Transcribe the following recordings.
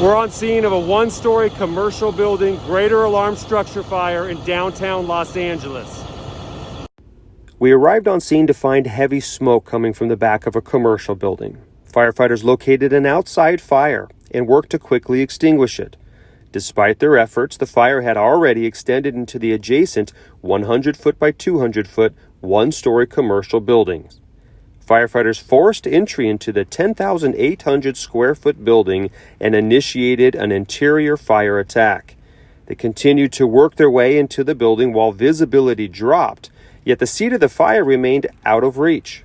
We're on scene of a one-story commercial building greater alarm structure fire in downtown Los Angeles. We arrived on scene to find heavy smoke coming from the back of a commercial building. Firefighters located an outside fire and worked to quickly extinguish it. Despite their efforts, the fire had already extended into the adjacent 100 foot by 200 foot one story commercial buildings. Firefighters forced entry into the 10,800 square foot building and initiated an interior fire attack. They continued to work their way into the building while visibility dropped, yet the seat of the fire remained out of reach.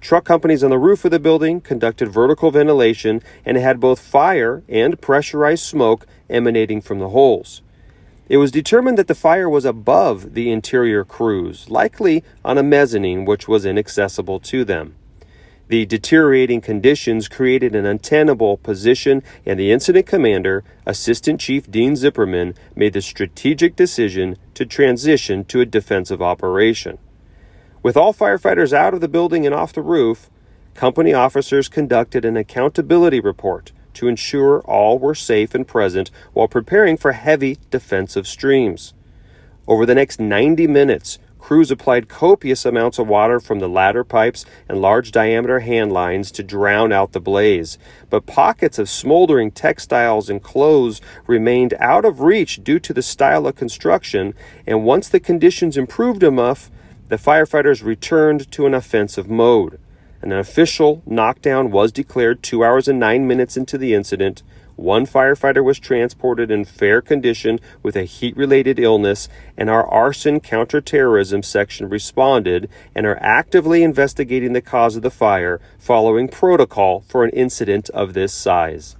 Truck companies on the roof of the building conducted vertical ventilation and had both fire and pressurized smoke emanating from the holes. It was determined that the fire was above the interior crews, likely on a mezzanine which was inaccessible to them. The deteriorating conditions created an untenable position, and the incident commander, Assistant Chief Dean Zipperman, made the strategic decision to transition to a defensive operation. With all firefighters out of the building and off the roof, company officers conducted an accountability report to ensure all were safe and present while preparing for heavy defensive streams. Over the next 90 minutes, Crews applied copious amounts of water from the ladder pipes and large diameter hand lines to drown out the blaze. But pockets of smoldering textiles and clothes remained out of reach due to the style of construction, and once the conditions improved enough, the firefighters returned to an offensive mode. An official knockdown was declared two hours and nine minutes into the incident. One firefighter was transported in fair condition with a heat related illness, and our arson counterterrorism section responded and are actively investigating the cause of the fire following protocol for an incident of this size.